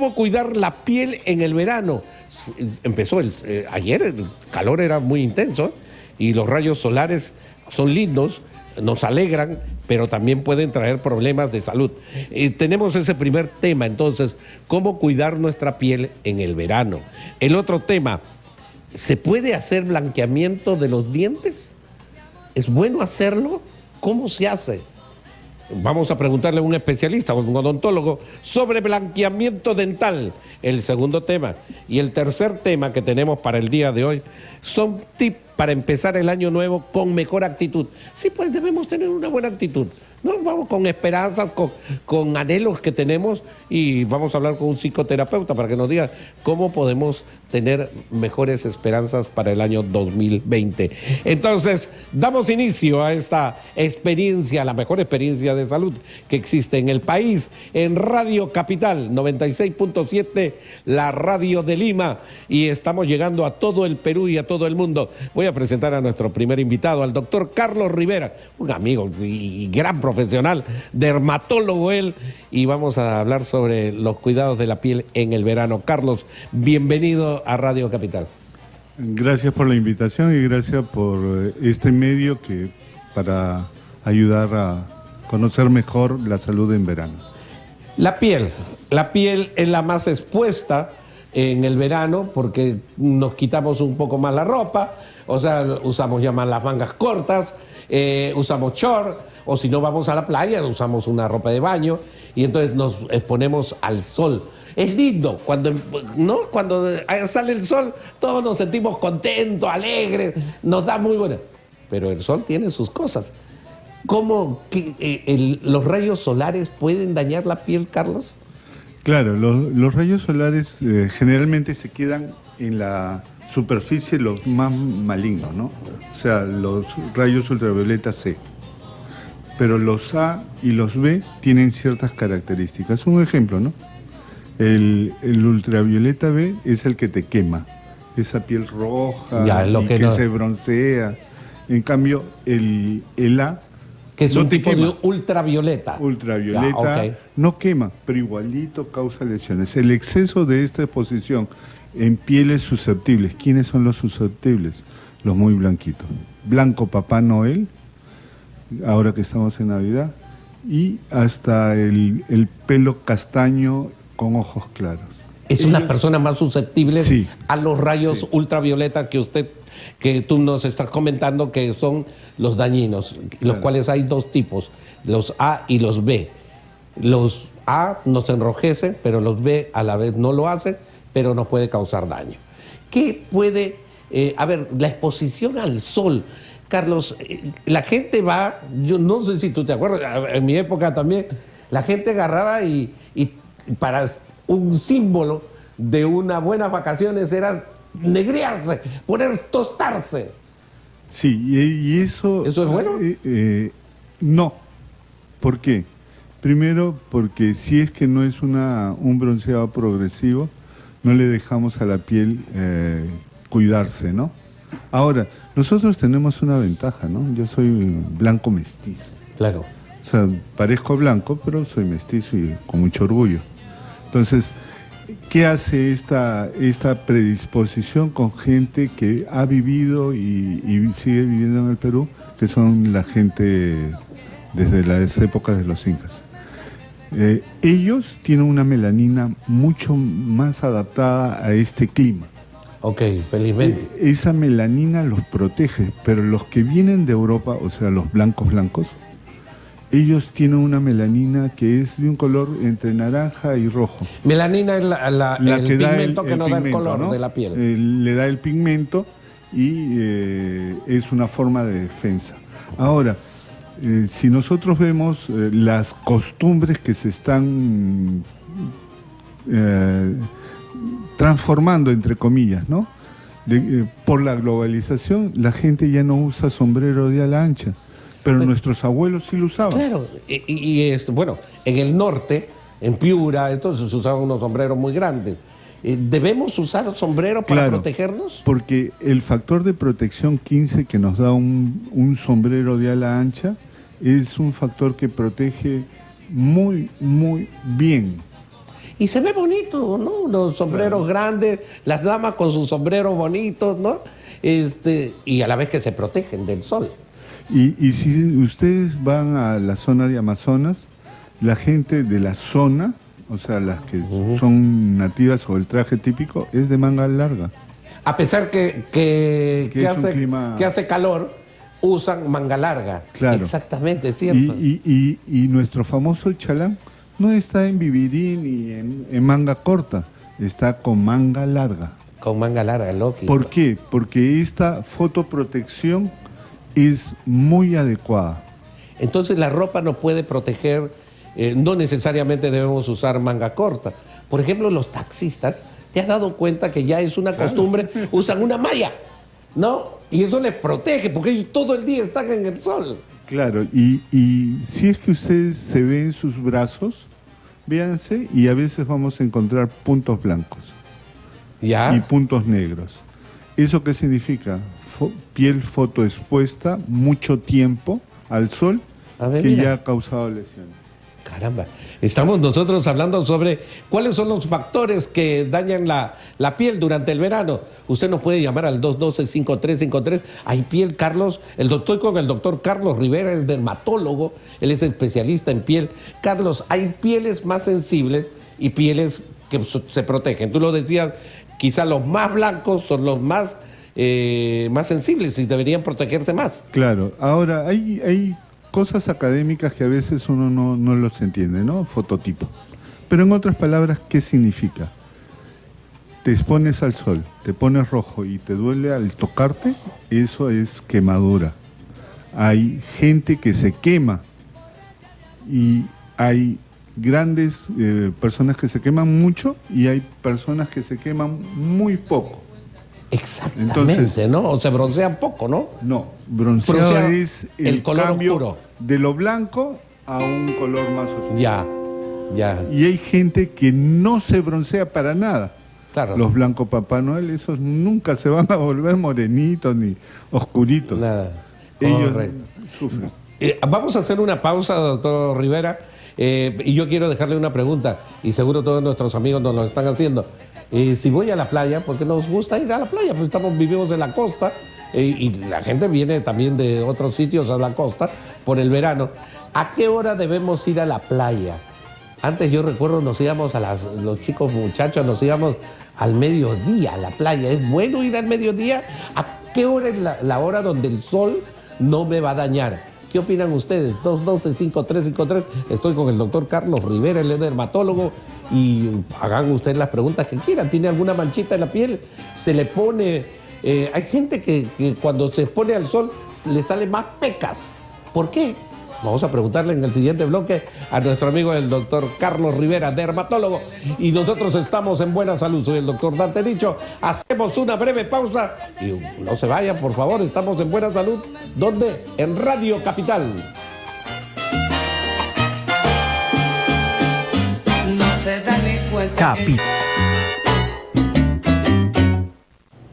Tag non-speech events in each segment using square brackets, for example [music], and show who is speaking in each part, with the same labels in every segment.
Speaker 1: ¿Cómo cuidar la piel en el verano? Empezó el, eh, ayer, el calor era muy intenso y los rayos solares son lindos, nos alegran, pero también pueden traer problemas de salud. Tenemos ese primer tema, entonces, ¿cómo cuidar nuestra piel en el verano? El otro tema, ¿se puede hacer blanqueamiento de los dientes? ¿Es bueno hacerlo? ¿Cómo se hace? Vamos a preguntarle a un especialista, a un odontólogo, sobre blanqueamiento dental, el segundo tema. Y el tercer tema que tenemos para el día de hoy son tips para empezar el año nuevo con mejor actitud. Sí, pues debemos tener una buena actitud. No, vamos con esperanzas, con, con, anhelos que tenemos y vamos a hablar con un psicoterapeuta para que nos diga cómo podemos tener mejores esperanzas para el año 2020. Entonces, damos inicio a esta experiencia, la mejor experiencia de salud que existe en el país, en Radio Capital 96.7, la radio de Lima, y estamos llegando a todo el Perú y a todo el mundo. Voy a presentar a nuestro primer invitado, al doctor Carlos Rivera, un amigo y gran profesional, dermatólogo él, y vamos a hablar sobre los cuidados de la piel en el verano. Carlos, bienvenido a Radio Capital.
Speaker 2: Gracias por la invitación y gracias por eh, este medio que para ayudar a conocer mejor la salud en verano.
Speaker 1: La piel, la piel es la más expuesta en el verano porque nos quitamos un poco más la ropa, o sea, usamos ya más las mangas cortas, eh, usamos short, o si no vamos a la playa, usamos una ropa de baño y entonces nos exponemos al sol. Es lindo, cuando, ¿no? cuando sale el sol todos nos sentimos contentos, alegres, nos da muy buena. Pero el sol tiene sus cosas. ¿Cómo eh, los rayos solares pueden dañar la piel, Carlos?
Speaker 2: Claro, los, rayos solares eh, generalmente se quedan en la superficie los más malignos, ¿no? O sea, los rayos ultravioleta C pero los A y los B tienen ciertas características. Un ejemplo, ¿no? El, ultravioleta B es el que te quema, esa piel roja y que, se broncea. En cambio, el, A
Speaker 1: que es un tipo de ultravioleta.
Speaker 2: Ultravioleta no quema, pero igualito causa lesiones. El exceso de esta exposición en pieles susceptibles. ¿Quiénes son los susceptibles? Los muy blanquitos. Blanco Papá Noel ahora que estamos en Navidad, y hasta el, pelo castaño con ojos claros.
Speaker 1: Es una persona más susceptible a los rayos ultravioleta que usted, que tú nos estás comentando que son los dañinos, los cuales hay dos tipos, los A y los B. Los A nos enrojecen, pero los B a la vez no lo hacen, pero nos puede causar daño. ¿Qué puede, eh, a ver, la exposición al sol? Carlos, eh, la gente va, yo no sé si tú te acuerdas, en mi época también, la gente agarraba y, para un símbolo de unas buenas vacaciones era negrearse, poner tostarse.
Speaker 2: Sí, y, eso...
Speaker 1: ¿Eso es bueno?
Speaker 2: Eh, eh, no. ¿Por qué? Primero, porque si es que no es una, un bronceado progresivo, no le dejamos a la piel cuidarse, ¿no? Ahora, nosotros tenemos una ventaja, ¿no? Yo soy blanco mestizo.
Speaker 1: Claro.
Speaker 2: O sea, parezco blanco, pero soy mestizo y con mucho orgullo. Entonces, ¿qué hace esta, esta predisposición con gente que ha vivido y, sigue viviendo en el Perú, que son la gente desde las épocas de los incas? Eh, ellos tienen una melanina mucho más adaptada a este clima.
Speaker 1: Ok, felizmente.
Speaker 2: E, esa melanina los protege, pero los que vienen de Europa, o sea, los blancos blancos, ellos tienen una melanina que es de un color entre naranja y rojo.
Speaker 1: Melanina es la, el pigmento que nos da el color de la piel.
Speaker 2: Eh, le da el pigmento y eh, es una forma de defensa. Ahora, eh, si nosotros vemos las costumbres que se están transformando, entre comillas, ¿no? Por la globalización, la gente ya no usa sombrero de ala ancha, pero nuestros abuelos sí lo usaban.
Speaker 1: Claro, y, es, bueno, en el norte, en Piura, entonces se usaban unos sombreros muy grandes. Eh, ¿Debemos usar sombrero para protegernos?
Speaker 2: Porque el factor de protección 15 que nos da un, un sombrero de ala ancha es un factor que protege muy, muy bien
Speaker 1: Y se ve bonito, ¿no? Los sombreros grandes, las damas con sus sombreros bonitos, ¿no? Este, y a la vez que se protegen del sol.
Speaker 2: Y, y si ustedes van a la zona de Amazonas, la gente de la zona, o sea, las que son nativas o el traje típico, es de manga larga.
Speaker 1: A pesar que, que, hace,
Speaker 2: clima-
Speaker 1: que hace calor, usan manga larga.
Speaker 2: Claro.
Speaker 1: Exactamente, es cierto.
Speaker 2: Y, y- y- y nuestro famoso chalán no está en vividín ni en, en manga corta, está con manga larga.
Speaker 1: Con manga larga, Loki.
Speaker 2: ¿Por qué? Porque esta fotoprotección es muy adecuada.
Speaker 1: Entonces la ropa no puede proteger, eh, no necesariamente debemos usar manga corta. Por ejemplo, los taxistas, ¿te has dado cuenta que ya es una costumbre? Usan una malla, ¿no? Y eso les protege porque ellos todo el día están en el sol.
Speaker 2: Claro, y, y si es que ustedes se ven sus brazos, véanse y a veces vamos a encontrar puntos blancos
Speaker 1: ¿Ya?
Speaker 2: y puntos negros. ¿Eso qué significa? Fo- piel fotoexpuesta mucho tiempo al sol
Speaker 1: ver,
Speaker 2: que
Speaker 1: mira.
Speaker 2: ya ha causado lesiones.
Speaker 1: Caramba, estamos nosotros hablando sobre cuáles son los factores que dañan la, la piel durante el verano. Usted nos puede llamar al 212-5353. Hay piel, Carlos. El doctor con el doctor Carlos Rivera es dermatólogo, él es especialista en piel. Carlos, hay pieles más sensibles y pieles que se protegen. Tú lo decías, quizá los más blancos son los más, eh, más sensibles y deberían protegerse más.
Speaker 2: Claro, ahora hay, hay cosas académicas que a veces uno no, no los entiende, ¿no? Fototipo. Pero en otras palabras, ¿qué significa? Te expones al sol, te pones rojo y te duele al tocarte, eso es quemadura. Hay gente que se quema y hay grandes eh, personas que se queman mucho y hay personas que se queman muy poco.
Speaker 1: Exactamente,
Speaker 2: Entonces-
Speaker 1: ¿no? O se broncean poco, ¿no?
Speaker 2: No, bronceado
Speaker 1: Bronceado,
Speaker 2: es el,
Speaker 1: el color
Speaker 2: cambio
Speaker 1: oscuro.
Speaker 2: de lo blanco a un color más oscuro.
Speaker 1: Ya, ya,
Speaker 2: Y hay gente que no se broncea para nada.
Speaker 1: claro.
Speaker 2: Los blancos Papá Noel, esos nunca se van a volver morenitos ni oscuritos.
Speaker 1: Nada.
Speaker 2: Ellos
Speaker 1: Correcto.
Speaker 2: sufren.
Speaker 1: Eh, vamos a hacer una pausa, doctor Rivera, eh, y yo quiero dejarle una pregunta, y seguro todos nuestros amigos nos lo están haciendo. Si voy a la playa, porque nos gusta ir a la playa, pues estamos, vivimos en la costa, eh, y la gente viene también de otros sitios a la costa por el verano. ¿A qué hora debemos ir a la playa? Antes yo recuerdo nos íbamos a las, los chicos muchachos, nos íbamos al mediodía a la playa. ¿Es bueno ir al mediodía? ¿A qué hora es la, la hora donde el sol no me va a dañar? ¿Qué opinan ustedes? 212-5353. Estoy con el doctor Carlos Rivera, es dermatólogo. Y hagan ustedes las preguntas que quieran. ¿Tiene alguna manchita en la piel? ¿Se le pone...? eh, hay gente que, cuando se pone al sol le salen más pecas. ¿Por qué? Vamos a preguntarle en el siguiente bloque a nuestro amigo el doctor Carlos Rivera, dermatólogo. Y nosotros estamos en buena salud. Soy el doctor Dante Dicho. Hacemos una breve pausa y no se vayan, por favor. Estamos en buena salud. ¿Dónde? En Radio Capital.
Speaker 3: Se da ni cuenta.
Speaker 4: Capi.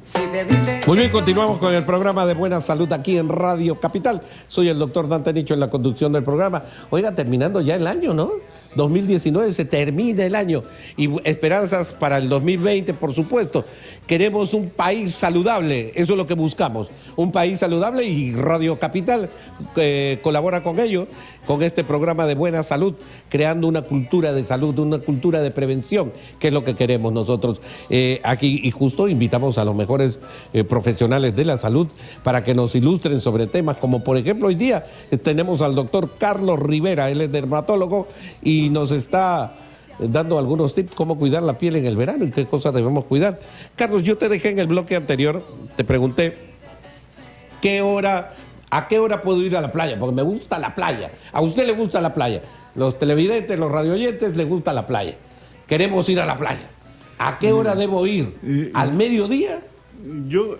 Speaker 3: Si te dicen
Speaker 1: Muy bien, continuamos con el programa de Buena Salud aquí en Radio Capital. Soy el doctor Dante Nicho en la conducción del programa. Oiga, terminando ya el año, ¿no? 2019 se termina el año y esperanzas para el 2020, por supuesto. Queremos un país saludable, eso es lo que buscamos. Un país saludable y Radio Capital eh, colabora con ello, con este programa de buena salud, creando una cultura de salud, una cultura de prevención, que es lo que queremos nosotros eh, aquí. Y justo invitamos a los mejores eh, profesionales de la salud para que nos ilustren sobre temas como, por ejemplo, hoy día tenemos al doctor Carlos Rivera, él es dermatólogo y nos está dando algunos tips cómo cuidar la piel en el verano y qué cosas debemos cuidar. Carlos, yo te dejé en el bloque anterior, te pregunté qué hora, a qué hora puedo ir a la playa, porque me gusta la playa. A usted le gusta la playa. Los televidentes, los radioyentes les gusta la playa. Queremos ir a la playa. ¿A qué hora debo ir? ¿Al mediodía?
Speaker 2: Yo,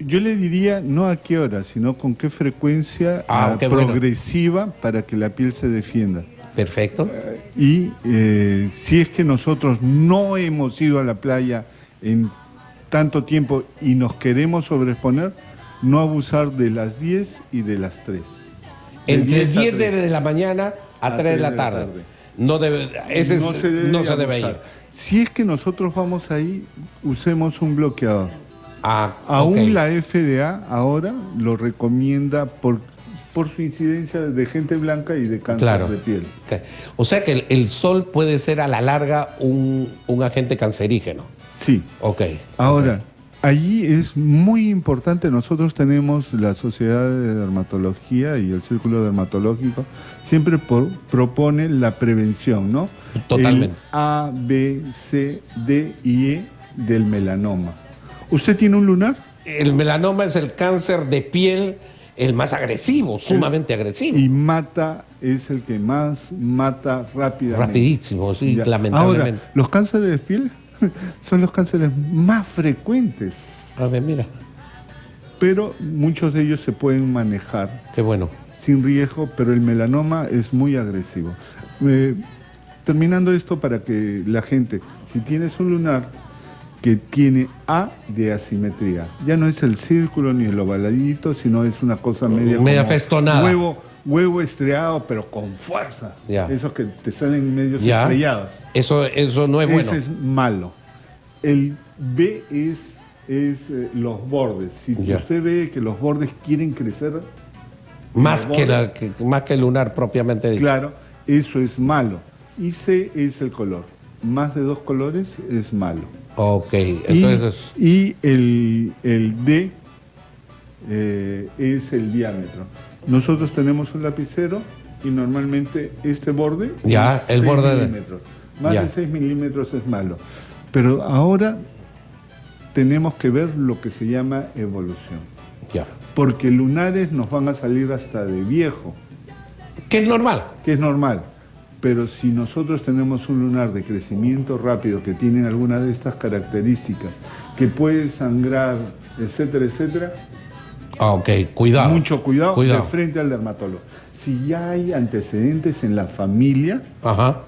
Speaker 2: yo le diría no a qué hora, sino con qué frecuencia
Speaker 1: Ah,
Speaker 2: ah,
Speaker 1: bueno.
Speaker 2: progresiva para que la piel se defienda.
Speaker 1: Perfecto.
Speaker 2: Y eh, si es que nosotros no hemos ido a la playa en tanto tiempo y nos queremos sobreexponer, no abusar de las 10 y de las 3. De
Speaker 1: Entre
Speaker 2: 10 a
Speaker 1: 10
Speaker 2: 3.
Speaker 1: de la mañana a 3 de la tarde. no debe, ese es- no se debe, ir.
Speaker 2: Si es que nosotros vamos ahí, usemos un bloqueador.
Speaker 1: Ah,
Speaker 2: Aún
Speaker 1: ok.
Speaker 2: la FDA ahora lo recomienda por, por su incidencia de gente blanca y de cáncer
Speaker 1: Claro.
Speaker 2: de piel.
Speaker 1: Ok. O sea que el, el sol puede ser a la larga un, un agente cancerígeno.
Speaker 2: Sí.
Speaker 1: Ok.
Speaker 2: Ahora, allí es muy importante, nosotros tenemos la Sociedad de Dermatología y el Círculo Dermatológico, siempre por- propone la prevención, ¿no?
Speaker 1: Totalmente.
Speaker 2: El A, B, C, D y E del melanoma. ¿Usted tiene un lunar?
Speaker 1: El melanoma es el cáncer de piel el más agresivo, sumamente agresivo.
Speaker 2: Y mata, es el que más mata rápidamente.
Speaker 1: Rapidísimo, sí,
Speaker 2: Ya.
Speaker 1: lamentablemente.
Speaker 2: Ahora, los cánceres de piel [laughs] son los cánceres más frecuentes,
Speaker 1: A ver, mira,
Speaker 2: pero muchos de ellos se pueden manejar
Speaker 1: qué bueno.
Speaker 2: sin riesgo, pero el melanoma es muy agresivo. Eh, terminando esto para que la gente, si tienes un lunar que tiene A de asimetría, ya no es el círculo ni el ovaladito, sino es una cosa media,
Speaker 1: Media festonada.
Speaker 2: Huevo, huevo estriado, pero con fuerza.
Speaker 1: Ya.
Speaker 2: Esos que te salen medios
Speaker 1: Ya.
Speaker 2: estrellados.
Speaker 1: Eso, eso no es bueno.
Speaker 2: Ese es malo. El B es, es eh, los bordes. Si
Speaker 1: Ya.
Speaker 2: usted ve que los bordes quieren crecer,
Speaker 1: más, que la, que- más que el lunar propiamente dicho.
Speaker 2: Claro, eso es malo. Y C es el color. Más de dos colores es malo.
Speaker 1: Ok,
Speaker 2: Y-
Speaker 1: entonces.
Speaker 2: y, el, el D eh, es el diámetro. Nosotros tenemos un lapicero y normalmente este borde
Speaker 1: Ya,
Speaker 2: es
Speaker 1: el borde de-
Speaker 2: milímetros. Más
Speaker 1: Ya.
Speaker 2: de 6 milímetros es malo. Pero ahora tenemos que ver lo que se llama evolución.
Speaker 1: Ya.
Speaker 2: Porque lunares nos van a salir hasta de viejo.
Speaker 1: Que es normal.
Speaker 2: que es normal. Pero si nosotros tenemos un lunar de crecimiento rápido que tiene alguna de estas características, que puede sangrar, etcétera, etcétera,
Speaker 1: Ah, ok, cuidado.
Speaker 2: mucho cuidado,
Speaker 1: Cuidado.
Speaker 2: de frente al dermatólogo. Si ya hay antecedentes en la familia,
Speaker 1: Ajá.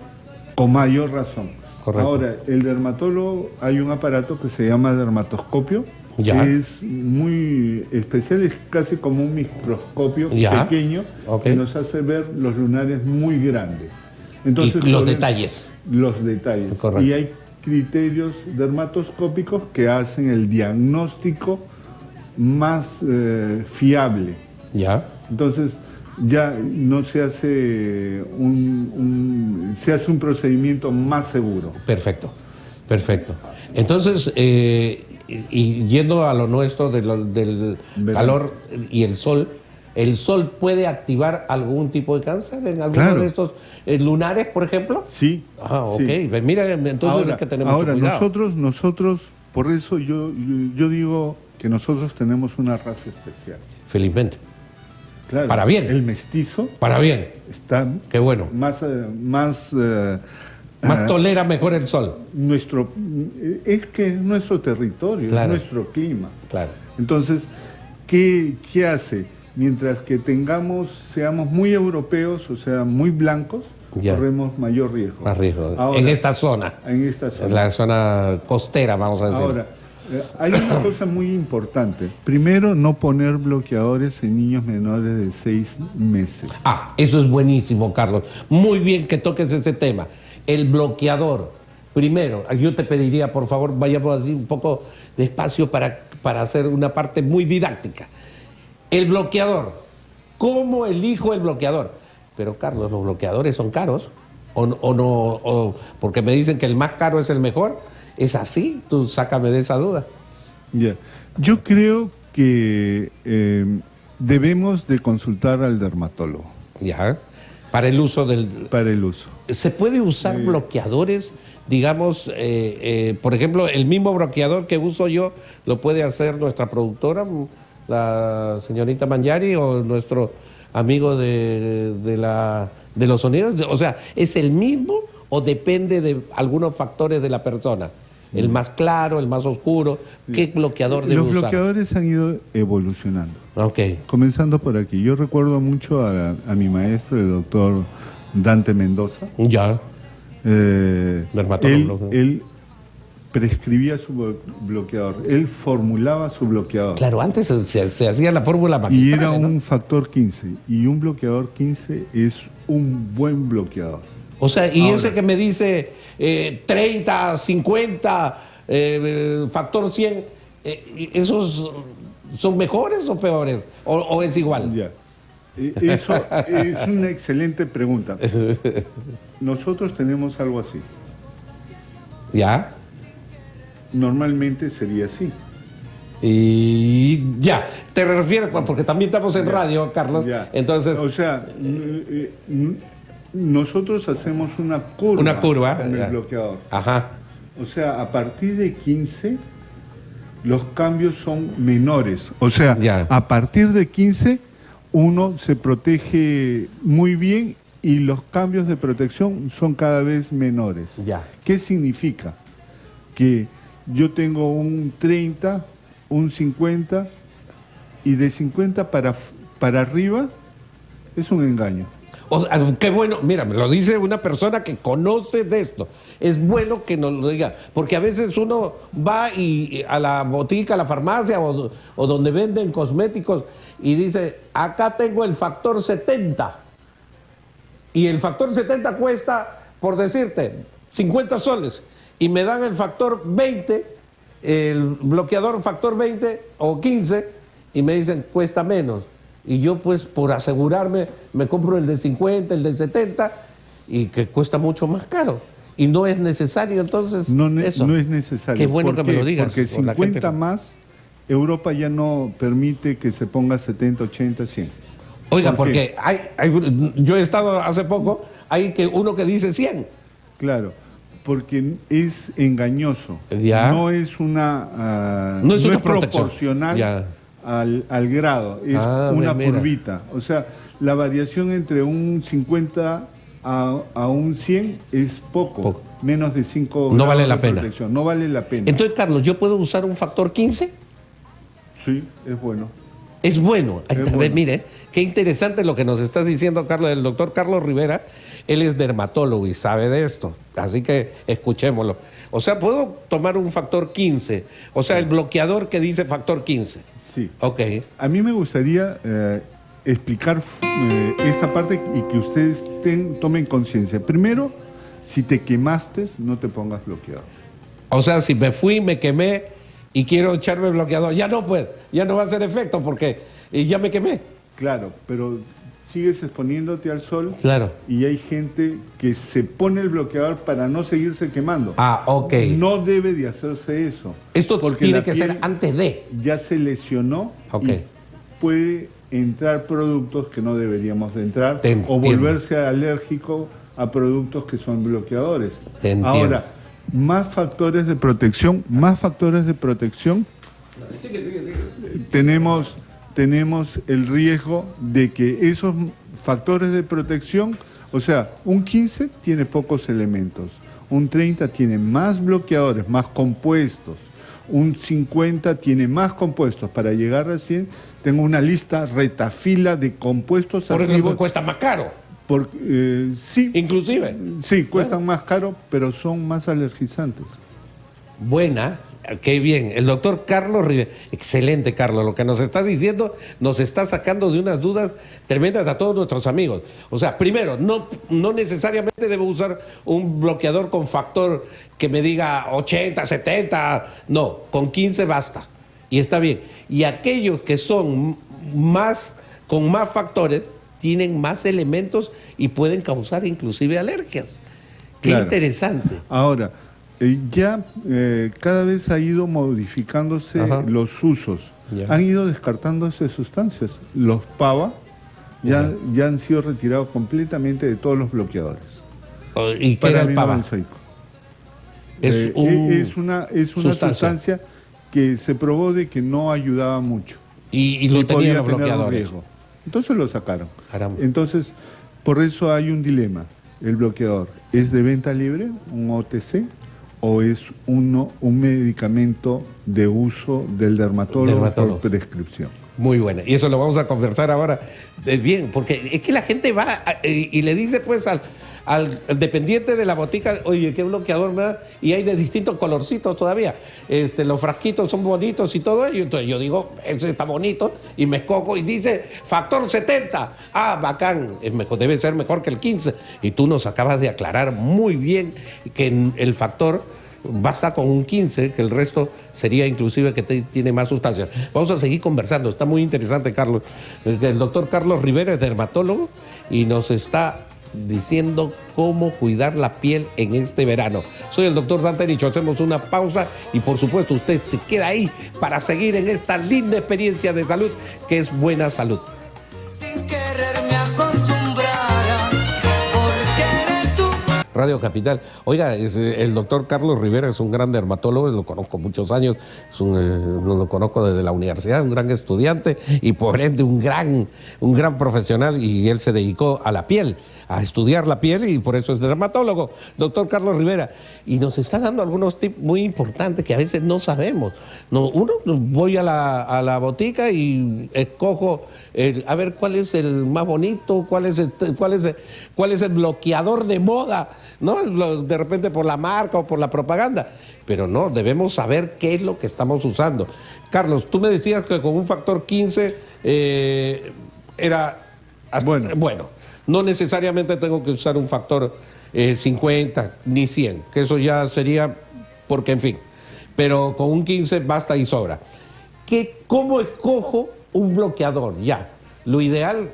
Speaker 2: con mayor razón.
Speaker 1: Correcto.
Speaker 2: Ahora, el dermatólogo, hay un aparato que se llama dermatoscopio,
Speaker 1: Ya.
Speaker 2: que es muy especial, es casi como un microscopio
Speaker 1: Ya.
Speaker 2: pequeño que nos hace ver los lunares muy grandes. Entonces,
Speaker 1: y los detalles.
Speaker 2: Los detalles.
Speaker 1: Correcto.
Speaker 2: Y hay criterios dermatoscópicos que hacen el diagnóstico más eh, fiable.
Speaker 1: Ya.
Speaker 2: Entonces ya no se hace un, un- se hace un procedimiento más seguro.
Speaker 1: Perfecto. Perfecto. Entonces, eh, y, yendo a lo nuestro de lo- del calor y el sol, ¿el sol puede activar algún tipo de cáncer en alguno
Speaker 2: Claro.
Speaker 1: de estos eh, lunares, por ejemplo?
Speaker 2: Sí.
Speaker 1: Ah, ok.
Speaker 2: sí.
Speaker 1: Mira, entonces
Speaker 2: ahora,
Speaker 1: hay que tener
Speaker 2: ahora, nosotros, nosotros, por eso yo, yo, yo digo que nosotros tenemos una raza especial.
Speaker 1: Felizmente.
Speaker 2: Claro,
Speaker 1: Para bien.
Speaker 2: El mestizo
Speaker 1: Para bien.
Speaker 2: está
Speaker 1: Qué bueno.
Speaker 2: más, eh, más, eh,
Speaker 1: Más
Speaker 2: ah,
Speaker 1: tolera mejor el sol.
Speaker 2: nuestro, es que es nuestro territorio,
Speaker 1: Claro.
Speaker 2: es nuestro clima.
Speaker 1: Claro.
Speaker 2: Entonces, ¿qué, qué hace? Mientras que tengamos, seamos muy europeos, o sea, muy blancos,
Speaker 1: Ya.
Speaker 2: corremos mayor riesgo.
Speaker 1: Más riesgo.
Speaker 2: Ahora,
Speaker 1: en esta zona.
Speaker 2: En esta zona.
Speaker 1: En la zona costera, vamos a decir.
Speaker 2: Ahora, eh, hay una [coughs] cosa muy importante. Primero, no poner bloqueadores en niños menores de seis meses.
Speaker 1: Ah, eso es buenísimo, Carlos. Muy bien que toques ese tema. El bloqueador. Primero, yo te pediría, por favor, vayamos así un poco despacio para, para hacer una parte muy didáctica. El bloqueador. ¿Cómo elijo el bloqueador? Pero, Carlos, los bloqueadores son caros. O, no- o no, o- porque me dicen que el más caro es el mejor. ¿Es así? Tú sácame de esa duda.
Speaker 2: Ya. Yo creo que eh, debemos de consultar al dermatólogo
Speaker 1: Ya. Para el uso del,
Speaker 2: para el uso.
Speaker 1: ¿Se puede usar bloqueadores, digamos, eh, eh, por ejemplo, el mismo bloqueador que uso yo, lo puede hacer nuestra productora, la señorita Mangiari, o nuestro amigo de, de la, de los sonidos? O sea, ¿es el mismo o depende de algunos factores de la persona? El más claro, el más oscuro, ¿qué bloqueador debe
Speaker 2: Los
Speaker 1: usar?
Speaker 2: bloqueadores han ido evolucionando.
Speaker 1: Ok,
Speaker 2: Comenzando por aquí. Yo recuerdo mucho a, a mi maestro, el doctor Dante Mendoza.
Speaker 1: ya,
Speaker 2: Eh, él,
Speaker 1: Dermatólogo, ¿no?
Speaker 2: él prescribía su blo- bloqueador, él formulaba su bloqueador.
Speaker 1: claro, antes se, hacía la fórmula
Speaker 2: Y era
Speaker 1: ¿no?
Speaker 2: un factor 15. Y un bloqueador 15 es un buen bloqueador.
Speaker 1: O sea, y
Speaker 2: Ahora.
Speaker 1: ese que me dice eh, 30, 50, eh, factor 100, eh, ¿esos son mejores o peores? ¿O, o es igual?
Speaker 2: Ya. Eh, Eso es una excelente pregunta. [laughs] Nosotros tenemos algo así.
Speaker 1: ¿Ya?
Speaker 2: Normalmente sería así.
Speaker 1: Y ya, te refieres, pues, porque también estamos en
Speaker 2: Ya.
Speaker 1: radio, Carlos.
Speaker 2: Ya.
Speaker 1: Entonces,
Speaker 2: o sea, eh, nosotros hacemos una curva,
Speaker 1: Una curva,
Speaker 2: con el bloqueador.
Speaker 1: ajá.
Speaker 2: O sea, a partir de 15 los cambios son menores. O sea,
Speaker 1: Ya.
Speaker 2: a partir de 15 uno se protege muy bien y los cambios de protección son cada vez menores.
Speaker 1: Ya.
Speaker 2: ¿Qué significa? Que yo tengo un 30, un 50 y de 50 para, para arriba es un engaño.
Speaker 1: Qué bueno, mira, me lo dice una persona que conoce de esto. Es bueno que nos lo diga, porque a veces uno va y, a la botica, a la farmacia o donde venden cosméticos y dice, acá tengo el factor 70. Y el factor 70 cuesta, por decirte, 50 soles. Y me dan el factor 20, el bloqueador factor 20 o 15, y me dicen, cuesta menos. Y yo pues por asegurarme me compro el de 50, el de 70, y que cuesta mucho más caro. Y no es necesario entonces
Speaker 2: No, ne-
Speaker 1: eso.
Speaker 2: no es necesario.
Speaker 1: Qué bueno
Speaker 2: ¿Por
Speaker 1: que me lo digas.
Speaker 2: Porque
Speaker 1: o la gente
Speaker 2: 50
Speaker 1: no-
Speaker 2: más, Europa ya no permite que se ponga 70, 80, 100.
Speaker 1: Oiga,
Speaker 2: ¿Por
Speaker 1: porque hay, hay- yo he estado hace poco, hay que uno que dice 100.
Speaker 2: Claro, porque es engañoso.
Speaker 1: Ya.
Speaker 2: No es una. ah,
Speaker 1: No es una protección.
Speaker 2: proporcional
Speaker 1: Ya.
Speaker 2: Al, al grado, es
Speaker 1: Ah,
Speaker 2: una
Speaker 1: mira.
Speaker 2: curvita. O sea, la variación entre un 50 a, a un 100 es poco,
Speaker 1: Poco.
Speaker 2: menos de 5
Speaker 1: No vale la pena.
Speaker 2: No vale la pena.
Speaker 1: Entonces, Carlos, ¿yo puedo usar un factor 15?
Speaker 2: sí, es bueno.
Speaker 1: Es bueno.
Speaker 2: Es bueno.
Speaker 1: Mire, qué interesante lo que nos estás diciendo, Carlos, el doctor Carlos Rivera. Él es dermatólogo y sabe de esto. Así que escuchémoslo. O sea, puedo tomar un factor 15. O sea, el bloqueador que dice factor 15.
Speaker 2: Sí.
Speaker 1: Ok.
Speaker 2: A mí me gustaría eh, explicar eh, esta parte y que ustedes ten- tomen conciencia. Primero, si te quemaste, no te pongas bloqueador.
Speaker 1: O sea, si me fui, me quemé y quiero echarme bloqueador, ya no puedo. Ya no va a hacer efecto porque ya me quemé.
Speaker 2: Claro, pero sigues exponiéndote al sol
Speaker 1: Claro.
Speaker 2: y hay gente que se pone el bloqueador para no seguirse quemando.
Speaker 1: Ah, ok.
Speaker 2: No debe de hacerse eso.
Speaker 1: Esto
Speaker 2: porque
Speaker 1: tiene que ser antes de.
Speaker 2: Ya se lesionó
Speaker 1: Ok.
Speaker 2: y puede entrar productos que no deberíamos de entrar
Speaker 1: Te
Speaker 2: o volverse alérgico a productos que son bloqueadores.
Speaker 1: Te.
Speaker 2: Ahora, más factores de protección, más factores de protección. Tenemos, tenemos el riesgo de que esos factores de protección, o sea, un 15 tiene pocos elementos, un 30 tiene más bloqueadores, más compuestos, un 50 tiene más compuestos. Para llegar a 100 tengo una lista retafila de compuestos
Speaker 1: Por
Speaker 2: activos.
Speaker 1: me cuesta más caro.
Speaker 2: por- eh, sí,
Speaker 1: Inclusive.
Speaker 2: Sí, cuestan más caro, pero son más alergizantes.
Speaker 1: Buena, qué bien. El doctor Carlos Rivera. Excelente, Carlos. Lo que nos está diciendo nos está sacando de unas dudas tremendas a todos nuestros amigos. O sea, primero, no, no necesariamente debo usar un bloqueador con factor que me diga 80, 70. No, con 15 basta. Y está bien. Y aquellos que son más, con más factores, tienen más elementos y pueden causar inclusive alergias. Qué
Speaker 2: Claro.
Speaker 1: interesante.
Speaker 2: Ahora, eh, ya eh, cada vez ha ido modificándose
Speaker 1: Ajá.
Speaker 2: los usos.
Speaker 1: Ya.
Speaker 2: Han ido descartándose sustancias. Los PAVA ya, ya han sido retirados completamente de todos los bloqueadores.
Speaker 1: ¿Y qué era el pava? Es,
Speaker 2: Eh,
Speaker 1: un-
Speaker 2: es una, es una
Speaker 1: sustancia.
Speaker 2: sustancia. que se probó de que no ayudaba mucho.
Speaker 1: y, y lo
Speaker 2: y podía
Speaker 1: los
Speaker 2: tener riesgo. Entonces lo sacaron.
Speaker 1: Caramba.
Speaker 2: Entonces, por eso hay un dilema. El bloqueador, ¿es de venta libre, un OTC, o es uno, un medicamento de uso del dermatólogo,
Speaker 1: Dermatólogo.
Speaker 2: por prescripción?
Speaker 1: Muy buena. Y eso lo vamos a conversar ahora. Eh, bien, porque es que la gente va y, y le dice pues al, al, dependiente de la botica, oye, qué bloqueador? Y hay de distintos colorcitos todavía. Este, los frasquitos son bonitos y todo ello. Entonces yo digo, ese está bonito y me escojo y dice factor 70. Ah, bacán, es mejor, debe ser mejor que el 15. Y tú nos acabas de aclarar muy bien que el factor basta con un 15, que el resto sería inclusive que tiene más sustancias. Vamos a seguir conversando, está muy interesante, Carlos. El, el doctor Carlos Rivera es dermatólogo y nos está diciendo cómo cuidar la piel en este verano. Soy el doctor Dante Nicho, hacemos una pausa y por supuesto usted se queda ahí para seguir en esta linda experiencia de salud que es buena salud. Radio Capital. Oiga, es, eh, el doctor Carlos Rivera es un gran dermatólogo, lo conozco muchos años, es un, eh, lo, lo conozco desde la universidad, un gran estudiante y por ende un gran, un gran profesional y él se dedicó a la piel, a estudiar la piel y por eso es dermatólogo. Doctor Carlos Rivera, y nos está dando algunos tips muy importantes que a veces no sabemos. No, uno, voy a la, a la botica y escojo el- a ver cuál es el más bonito, cuál es, este- cuál es, el- cuál es el bloqueador de moda, ¿no? De repente por la marca o por la propaganda. Pero no, debemos saber qué es lo que estamos usando. Carlos, tú me decías que con un factor 15 eh, era
Speaker 2: Bueno.
Speaker 1: bueno. No necesariamente tengo que usar un factor eh, 50 ni 100, que eso ya sería porque, en fin. Pero con un 15 basta y sobra. ¿Qué, ¿Cómo escojo un bloqueador? Ya. Lo ideal,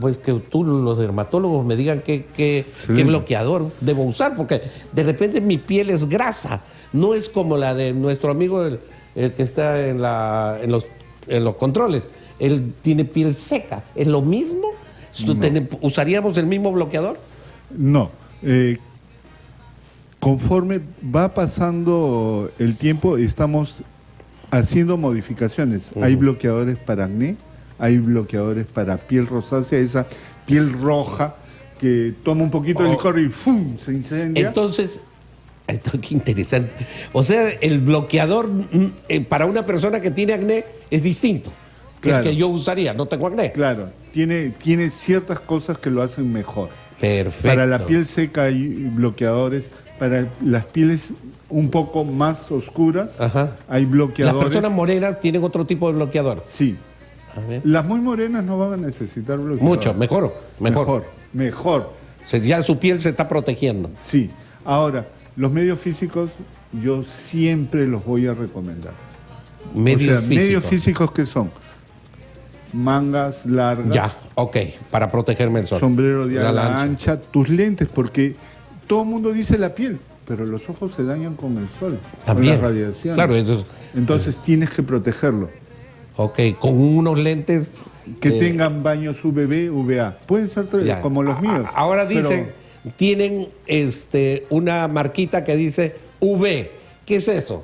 Speaker 1: pues que tú, los dermatólogos, me digan qué, qué-
Speaker 2: Sí.
Speaker 1: qué bloqueador debo usar, porque de repente mi piel es grasa, no es como la de nuestro amigo el, el que está en, la, en, los, en los controles. Él tiene piel seca. ¿Es lo mismo? ¿Tú ten- ¿Usaríamos el mismo bloqueador?
Speaker 2: No. eh, conforme va pasando el tiempo, estamos haciendo modificaciones. Hay bloqueadores para acné, hay bloqueadores para piel rosácea, esa piel roja que toma un poquito de
Speaker 1: Oh.
Speaker 2: licor y ¡fum! se incendia.
Speaker 1: Entonces, esto qué interesante. O sea, el bloqueador mm, eh, para una persona que tiene acné es distinto que
Speaker 2: Claro.
Speaker 1: el que yo usaría. No tengo acné.
Speaker 2: claro, tiene, tiene ciertas cosas que lo hacen mejor.
Speaker 1: Perfecto.
Speaker 2: Para la piel seca hay bloqueadores, para las pieles un poco más oscuras
Speaker 1: Ajá.
Speaker 2: hay
Speaker 1: Las
Speaker 2: bloqueadores.
Speaker 1: personas morenas tienen otro tipo de bloqueador.
Speaker 2: Sí. Las muy morenas no van a necesitar bloqueador.
Speaker 1: Mucho, mejor, mejor.
Speaker 2: Mejor, mejor,
Speaker 1: Se- ya su piel se está protegiendo.
Speaker 2: sí. Ahora, los medios físicos yo siempre los voy a recomendar.
Speaker 1: Medios
Speaker 2: o sea, medios
Speaker 1: físicos.
Speaker 2: físicos que son mangas largas,
Speaker 1: Ya, ok, para protegerme el sol.
Speaker 2: sombrero de
Speaker 1: La
Speaker 2: ala ancha, tus lentes, porque todo el mundo dice la piel, pero los ojos se dañan con el sol,
Speaker 1: También.
Speaker 2: con la radiación.
Speaker 1: Claro, entonces,
Speaker 2: Entonces tienes que protegerlo.
Speaker 1: ok, con unos lentes...
Speaker 2: Que
Speaker 1: eh,
Speaker 2: tengan baños UVB, UVA. Pueden ser
Speaker 1: ya.
Speaker 2: como los míos.
Speaker 1: a- Ahora
Speaker 2: pero-
Speaker 1: dicen, tienen este, una marquita que dice UV. ¿Qué es eso?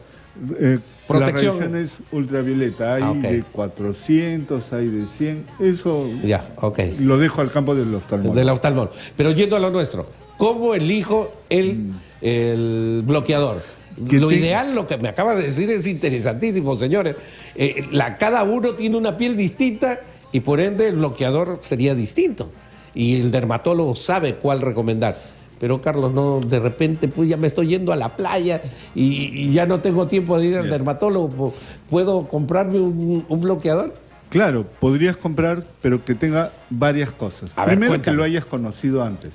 Speaker 2: Eh,
Speaker 1: Protección.
Speaker 2: La radiación es ultravioleta. Hay
Speaker 1: Ah,
Speaker 2: de 400, hay de 100. Eso
Speaker 1: Ya, ok.
Speaker 2: lo dejo al campo del oftalmólogo.
Speaker 1: Del oftalmólogo. Pero yendo a lo nuestro, ¿cómo elijo el,
Speaker 2: Mm.
Speaker 1: el bloqueador?
Speaker 2: Que
Speaker 1: lo
Speaker 2: te-
Speaker 1: ideal, lo que me acaba de decir, es interesantísimo, señores. Eh, la, cada uno tiene una piel distinta y por ende el bloqueador sería distinto. Y el dermatólogo sabe cuál recomendar. Pero Carlos, no, de repente pues ya me estoy yendo a la playa y, y ya no tengo tiempo de ir al dermatólogo. ¿Puedo comprarme un, un bloqueador?
Speaker 2: Claro, podrías comprar, pero que tenga varias cosas.
Speaker 1: A
Speaker 2: Primero que lo hayas conocido antes.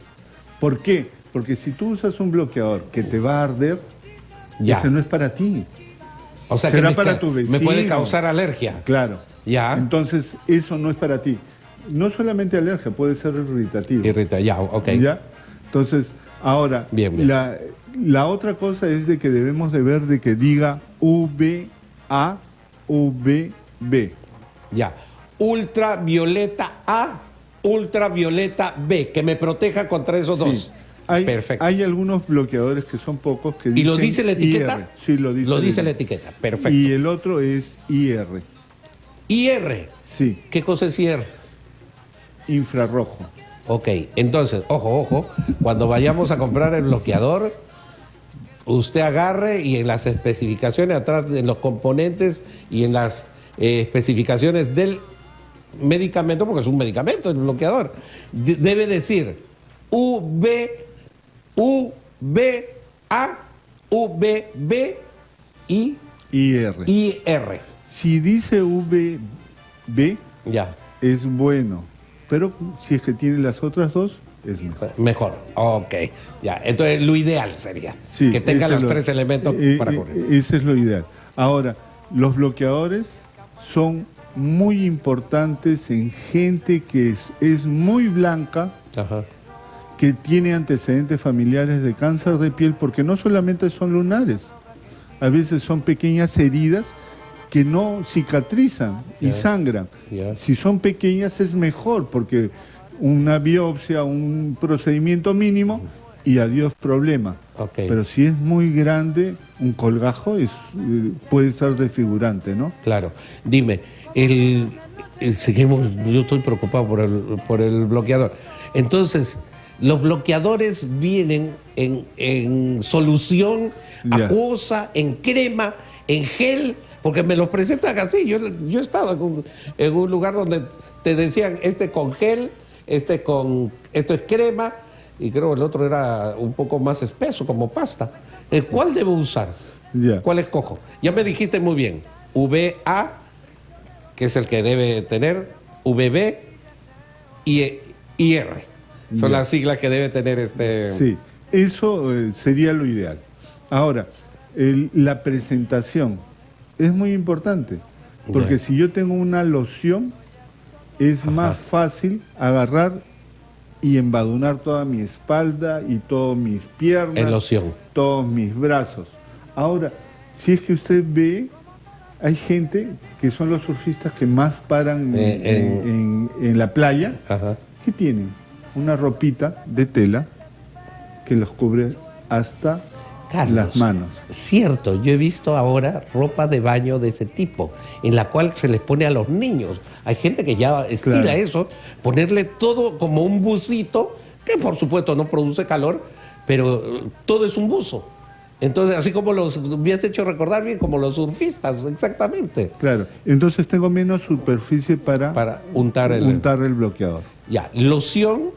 Speaker 2: ¿Por qué? Porque si tú usas un bloqueador que te va a arder,
Speaker 1: Ya.
Speaker 2: ese no es para ti.
Speaker 1: O sea
Speaker 2: Será
Speaker 1: me,
Speaker 2: para tu
Speaker 1: me puede
Speaker 2: vecino.
Speaker 1: causar alergia.
Speaker 2: Claro.
Speaker 1: Ya.
Speaker 2: Entonces, eso no es para ti. No solamente alergia, puede ser irritativo.
Speaker 1: Irrita, ya, ok.
Speaker 2: ¿Ya? Entonces, ahora,
Speaker 1: Bien, bien.
Speaker 2: La, la otra cosa es de que debemos de ver de que diga VA, VB.
Speaker 1: Ya. Ultravioleta A, ultravioleta B, que me proteja contra esos
Speaker 2: Sí.
Speaker 1: dos.
Speaker 2: Hay,
Speaker 1: Perfecto.
Speaker 2: hay algunos bloqueadores que son pocos que
Speaker 1: ¿Y
Speaker 2: dicen
Speaker 1: lo dice la etiqueta?
Speaker 2: IR. Sí, lo dice.
Speaker 1: Lo dice la
Speaker 2: etiqueta.
Speaker 1: Perfecto.
Speaker 2: Y el otro es IR.
Speaker 1: IR.
Speaker 2: Sí,
Speaker 1: ¿Qué cosa es IR?
Speaker 2: infrarrojo.
Speaker 1: Ok, entonces, ojo, ojo, cuando vayamos a comprar el bloqueador, usted agarre y en las especificaciones atrás, en los componentes y en las eh, especificaciones del medicamento, porque es un medicamento el bloqueador, de- debe decir UV U, B, A, U, B, B, I,
Speaker 2: IR.
Speaker 1: I, R.
Speaker 2: Si dice VB,
Speaker 1: Ya.
Speaker 2: es bueno, pero si es que tiene las otras dos, es mejor.
Speaker 1: Mejor. Ok. Ya. Entonces, lo ideal sería
Speaker 2: Sí,
Speaker 1: que tenga los
Speaker 2: es lo-
Speaker 1: tres elementos
Speaker 2: eh,
Speaker 1: para
Speaker 2: eh,
Speaker 1: correr.
Speaker 2: Ese es lo ideal. Ahora, los bloqueadores son muy importantes en gente que es, es muy blanca,
Speaker 1: Ajá.
Speaker 2: que tiene antecedentes familiares de cáncer de piel, porque no solamente son lunares, a veces son pequeñas heridas que no cicatrizan y sangran. Si son pequeñas es mejor, porque una biopsia, un procedimiento mínimo y adiós problema.
Speaker 1: Ok.
Speaker 2: Pero si es muy grande, un colgajo es, eh, puede ser desfigurante, ¿no?
Speaker 1: Claro. Dime, el, el- seguimos, yo estoy preocupado por el, por el bloqueador. Entonces, los bloqueadores vienen en, en solución acuosa, en crema, en gel, porque me los presentan así. Yo, yo he estado en un, en un lugar donde te decían este con gel, este con, esto es crema, y creo el otro era un poco más espeso, como pasta. ¿El ¿Cuál debo usar?
Speaker 2: Ya.
Speaker 1: ¿Cuál escojo? Ya me dijiste muy bien. VA, que es el que debe tener, VB y IR. Son
Speaker 2: Ya.
Speaker 1: las siglas que debe tener este.
Speaker 2: Sí, eso eh, sería lo ideal. Ahora, el- la presentación es muy importante, porque si yo tengo una loción, es más fácil agarrar y embadunar toda mi espalda y todas mis piernas,
Speaker 1: En loción.
Speaker 2: todos mis brazos. Ahora, si es que usted ve, hay gente que son los surfistas que más paran en,
Speaker 1: Eh, en-
Speaker 2: en- en la playa,
Speaker 1: Ajá.
Speaker 2: ¿Qué tienen? Una ropita de tela que los cubre hasta
Speaker 1: Carlos,
Speaker 2: las manos.
Speaker 1: Cierto, yo he visto ahora ropa de baño de ese tipo, en la cual se les pone a los niños. Hay gente que ya
Speaker 2: Claro.
Speaker 1: eso, ponerle todo como un busito, que por supuesto no produce calor, pero eh, todo es un buzo. Entonces, así como los, me has hecho recordar bien, como los surfistas, exactamente,
Speaker 2: Claro, entonces tengo menos superficie para,
Speaker 1: para untar el...
Speaker 2: untar el bloqueador.
Speaker 1: Ya, loción,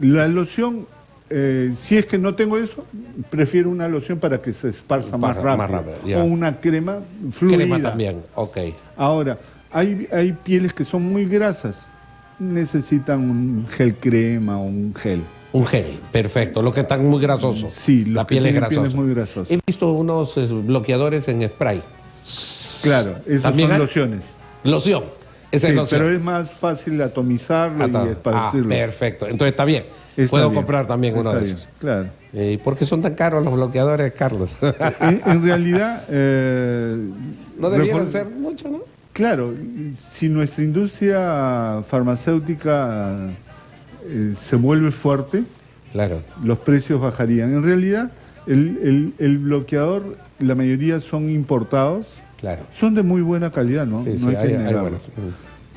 Speaker 2: La loción, eh, si es que no tengo eso, prefiero una loción para que se esparza más rápido.
Speaker 1: más rápido, ya.
Speaker 2: o una crema fluida.
Speaker 1: crema también, ok.
Speaker 2: Ahora, hay, hay pieles que son muy grasas, necesitan un gel crema o un gel.
Speaker 1: Un gel, perfecto, los que están muy grasosos.
Speaker 2: Sí, los
Speaker 1: la
Speaker 2: que
Speaker 1: piel es grasosa.
Speaker 2: pieles muy grasosas.
Speaker 1: He visto unos eh, bloqueadores en spray.
Speaker 2: Claro,
Speaker 1: ¿También
Speaker 2: son
Speaker 1: hay?
Speaker 2: lociones.
Speaker 1: Loción, esa
Speaker 2: Sí, pero es más fácil atomizarlo
Speaker 1: Atado.
Speaker 2: y
Speaker 1: Ah,
Speaker 2: esparcirlo.
Speaker 1: perfecto, entonces está bien.
Speaker 2: Está
Speaker 1: Puedo
Speaker 2: bien,
Speaker 1: comprar también uno de
Speaker 2: bien,
Speaker 1: esos.
Speaker 2: Claro.
Speaker 1: Eh, ¿Y por qué son tan caros los bloqueadores, Carlos? [laughs]
Speaker 2: en, en realidad, eh,
Speaker 1: no debieran
Speaker 2: refor-
Speaker 1: ser mucho, ¿no?
Speaker 2: Claro, si nuestra industria farmacéutica eh, se vuelve fuerte,
Speaker 1: Claro.
Speaker 2: los precios bajarían. En realidad, el, el- el bloqueador, la mayoría son importados,
Speaker 1: Claro.
Speaker 2: son de muy buena calidad, ¿no?
Speaker 1: Sí,
Speaker 2: no
Speaker 1: sí,
Speaker 2: hay que
Speaker 1: hay- hay
Speaker 2: negarlo.
Speaker 1: buenos.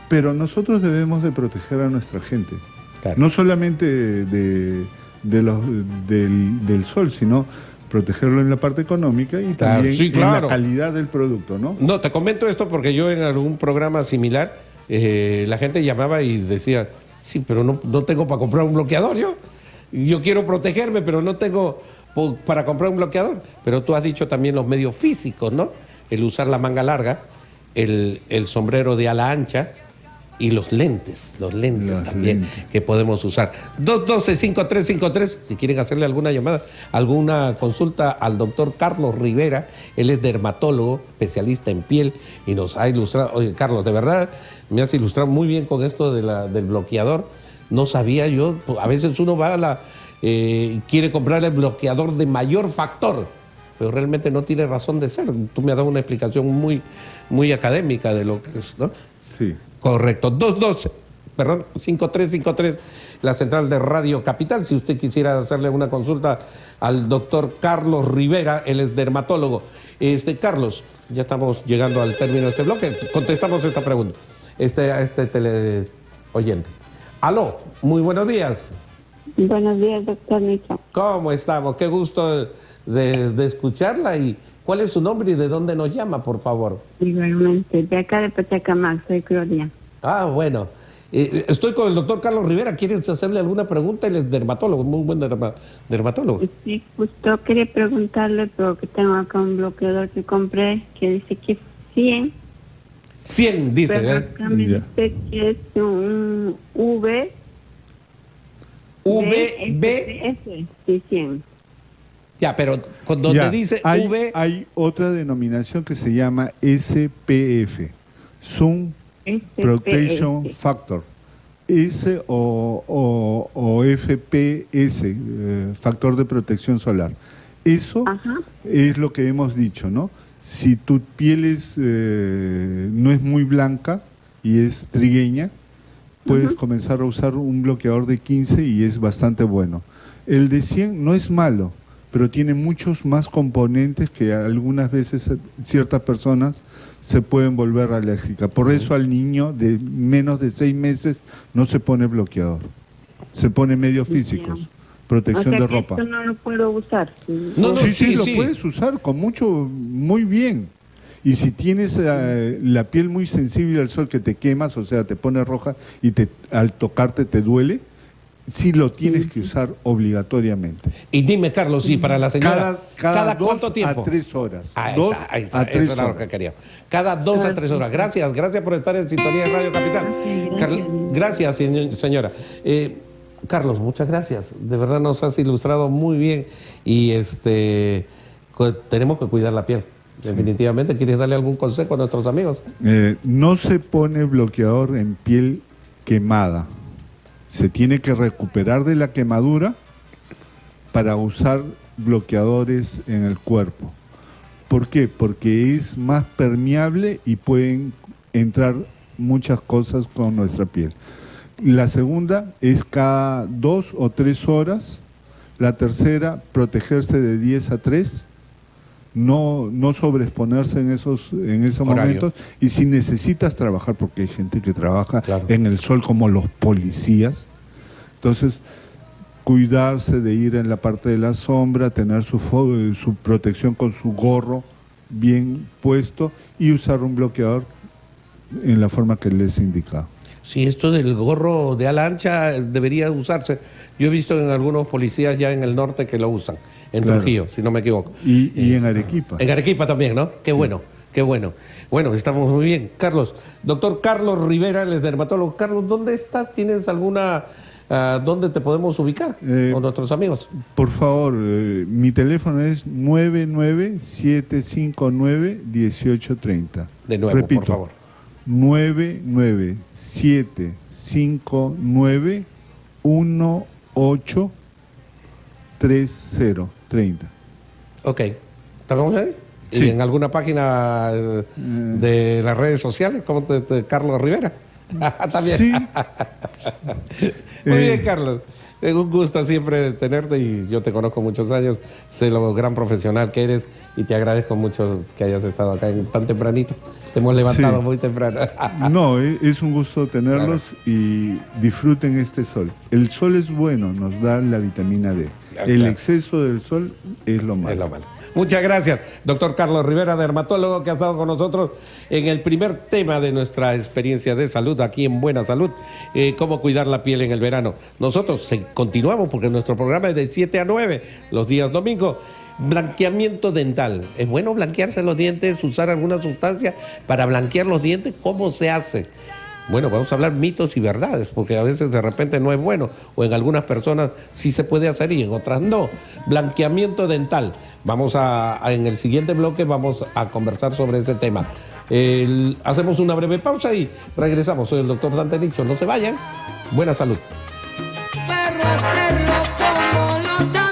Speaker 2: Pero nosotros debemos de proteger a nuestra gente.
Speaker 1: Claro.
Speaker 2: No solamente de, de los, del, del sol, sino protegerlo en la parte económica y
Speaker 1: Claro,
Speaker 2: también
Speaker 1: sí,
Speaker 2: en la calidad del producto, ¿no?
Speaker 1: No, te comento esto porque yo en algún programa similar, eh, la gente llamaba y decía, sí, pero no, no tengo para comprar un bloqueador yo. Yo quiero protegerme, pero no tengo para comprar un bloqueador. Pero tú has dicho también los medios físicos, ¿no? El usar la manga larga, el, el sombrero de ala ancha y los lentes, los lentes
Speaker 2: Los
Speaker 1: también
Speaker 2: lentes.
Speaker 1: que podemos usar. 212-5353, si quieren hacerle alguna llamada, alguna consulta al doctor Carlos Rivera, él es dermatólogo, especialista en piel y nos ha ilustrado. Oye, Carlos, de verdad me has ilustrado muy bien con esto de la- del bloqueador. No sabía yo, a veces uno va a la. eh, quiere comprar el bloqueador de mayor factor, pero realmente no tiene razón de ser. Tú me has dado una explicación muy, muy académica de lo que es, ¿no?
Speaker 2: Sí.
Speaker 1: Correcto. 212, perdón, 5353, la central de Radio Capital. Si usted quisiera hacerle una consulta al doctor Carlos Rivera, él es dermatólogo. Este, Carlos, ya estamos llegando al término de este bloque. Contestamos esta pregunta. Este, a este tele oyente. Aló, muy buenos días.
Speaker 4: Buenos días, doctor Nicho.
Speaker 1: ¿Cómo estamos? Qué gusto de, de escucharla. ¿Y cuál es su nombre y de dónde nos llama, por favor?
Speaker 4: Igualmente, de acá de Pachacamac, soy Gloria.
Speaker 1: Ah, bueno. Eh, estoy con el doctor Carlos Rivera. ¿Quieres hacerle alguna pregunta? Él es dermatólogo, muy buen derma- dermatólogo.
Speaker 4: Sí, justo quería preguntarle, porque tengo acá un bloqueador que compré que dice que es 100,
Speaker 1: 100, dice.
Speaker 4: pero
Speaker 1: ¿eh?
Speaker 4: me dice que es un V.
Speaker 1: V, B.
Speaker 4: S, sí, 100.
Speaker 1: Ya, pero con donde
Speaker 2: Ya,
Speaker 1: dice
Speaker 2: hay,
Speaker 1: V.
Speaker 2: hay otra denominación que se llama SPF, Sun
Speaker 4: SPF.
Speaker 2: Protection Factor. S o, o- o FPS, eh, factor de protección solar. Eso
Speaker 4: Ajá.
Speaker 2: es lo que hemos dicho, ¿no? Si tu piel es, eh, no es muy blanca y es trigueña, puedes comenzar a usar un bloqueador de 15 y es bastante bueno. El de 100 no es malo, pero tiene muchos más componentes que algunas veces ciertas personas se pueden volver alérgicas. Por eso al niño de menos de 6 meses no se pone bloqueador. Se pone medios físicos,
Speaker 4: O
Speaker 2: protección
Speaker 4: sea
Speaker 2: de
Speaker 4: que
Speaker 2: ropa.
Speaker 4: esto no lo puedo usar.
Speaker 1: No, no,
Speaker 2: sí, sí,
Speaker 1: sí,
Speaker 2: lo
Speaker 1: sí.
Speaker 2: puedes usar con mucho, muy bien. Y si tienes eh, la piel muy sensible al sol que te quemas, o sea, te pone roja y te, al tocarte te duele, sí lo tienes que usar obligatoriamente.
Speaker 1: Y dime, Carlos, sí, para la señora.
Speaker 2: Cada, cada, dos
Speaker 1: cuánto tiempo?
Speaker 2: a tres horas.
Speaker 1: Ahí
Speaker 2: dos
Speaker 1: está, ahí está.
Speaker 2: a
Speaker 1: Eso era lo que quería. Cada dos a tres horas. Gracias, gracias por estar en sintonía de Radio Capital.
Speaker 4: Gracias.
Speaker 1: Señora. Eh, Carlos, muchas gracias. De verdad nos has ilustrado muy bien y este tenemos que cuidar la piel. Definitivamente. ¿Quieres darle algún consejo a nuestros amigos?
Speaker 2: Eh, no se pone bloqueador en piel quemada. Se tiene que recuperar de la quemadura para usar bloqueadores en el cuerpo. ¿Por qué? Porque es más permeable y pueden entrar muchas cosas con nuestra piel. La segunda es cada dos o tres horas. La tercera, protegerse de 10 a 3 no, no sobreexponerse en esos, en esos
Speaker 1: Horario.
Speaker 2: momentos y si necesitas trabajar, porque hay gente que trabaja
Speaker 1: Claro.
Speaker 2: en el sol como los policías, entonces cuidarse de ir en la parte de la sombra, tener su, su protección con su gorro bien puesto y usar un bloqueador en la forma que les he indicado.
Speaker 1: Sí, esto del gorro de ala ancha debería usarse. Yo he visto en algunos policías ya en el norte que lo usan, en
Speaker 2: Claro.
Speaker 1: Trujillo, si no me equivoco.
Speaker 2: Y, y en Arequipa.
Speaker 1: En Arequipa también, ¿no? Qué bueno, qué bueno. Bueno, estamos muy bien. Carlos, doctor Carlos Rivera, es dermatólogo. Carlos, ¿dónde estás? ¿Tienes alguna... ah, ¿Dónde te podemos ubicar
Speaker 2: Eh,
Speaker 1: con nuestros amigos?
Speaker 2: Por favor, eh, mi teléfono es 99759-1830.
Speaker 1: De nuevo,
Speaker 2: Repito,
Speaker 1: por favor.
Speaker 2: 99759-1830.
Speaker 1: Ok. ¿Estamos ahí? ¿Y
Speaker 2: Sí.
Speaker 1: en alguna página eh, de las redes sociales? ¿Cómo te, te- Carlos Rivera? [laughs] También.
Speaker 2: Sí, [laughs]
Speaker 1: Muy bien, Carlos. Es un gusto siempre tenerte y yo te conozco muchos años, sé lo gran profesional que eres y te agradezco mucho que hayas estado acá en- tan tempranito. Te hemos levantado
Speaker 2: Sí.
Speaker 1: muy temprano. [laughs]
Speaker 2: no, e- es un gusto tenerlos y disfruten este sol. El sol es bueno, nos da la vitamina D.
Speaker 1: Claro,
Speaker 2: El
Speaker 1: claro.
Speaker 2: exceso del sol es lo malo.
Speaker 1: Es lo malo. Muchas gracias, doctor Carlos Rivera, dermatólogo, que ha estado con nosotros en el primer tema de nuestra experiencia de salud aquí en Buena Salud, eh, cómo cuidar la piel en el verano. Nosotros continuamos porque nuestro programa es de 7 a 9 los días domingos. Blanqueamiento dental. ¿Es bueno blanquearse los dientes, usar alguna sustancia para blanquear los dientes? ¿Cómo se hace? Bueno, vamos a hablar mitos y verdades, porque a veces de repente no es bueno, o en algunas personas sí se puede hacer y en otras no. Blanqueamiento dental. Vamos a, en el siguiente bloque vamos a conversar sobre ese tema. Hacemos una breve pausa y regresamos. Soy el doctor Dante Nixon. No se vayan. Buena salud.